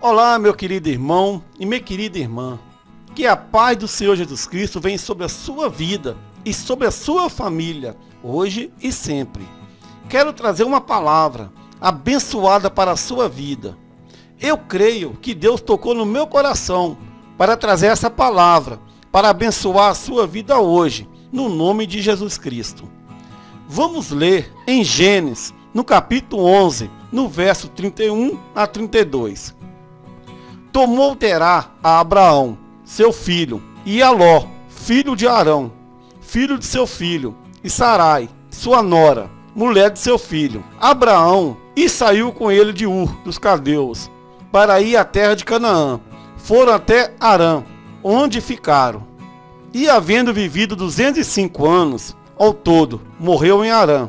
Olá, meu querido irmão e minha querida irmã. Que a paz do Senhor Jesus Cristo venha sobre a sua vida e sobre a sua família, hoje e sempre. Quero trazer uma palavra abençoada para a sua vida. Eu creio que Deus tocou no meu coração para trazer essa palavra, para abençoar a sua vida hoje, no nome de Jesus Cristo. Vamos ler em Gênesis, no capítulo 11, no verso 31 a 32. Tomou Terá a Abraão, seu filho, e a Ló, filho de Arão, filho de seu filho, e Sarai, sua nora, mulher de seu filho, Abraão, e saiu com ele de Ur, dos Caldeus, para ir à terra de Canaã. Foram até Arã, onde ficaram. E havendo vivido 205 anos, ao todo, morreu em Arã.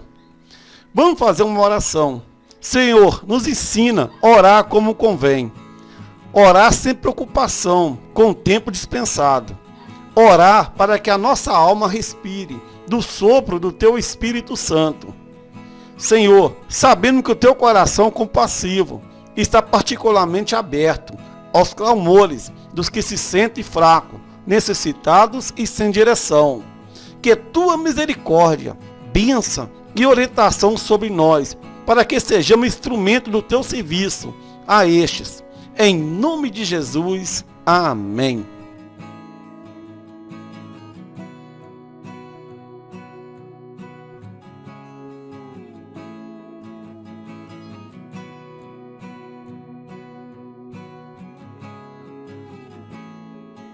Vamos fazer uma oração. Senhor, nos ensina a orar como convém. Orar sem preocupação, com o tempo dispensado. Orar para que a nossa alma respire do sopro do teu Espírito Santo. Senhor, sabendo que o teu coração compassivo está particularmente aberto aos clamores dos que se sentem fracos, necessitados e sem direção que tua misericórdia, bênção e orientação sobre nós, para que sejamos instrumento do teu serviço a estes. Em nome de Jesus. Amém.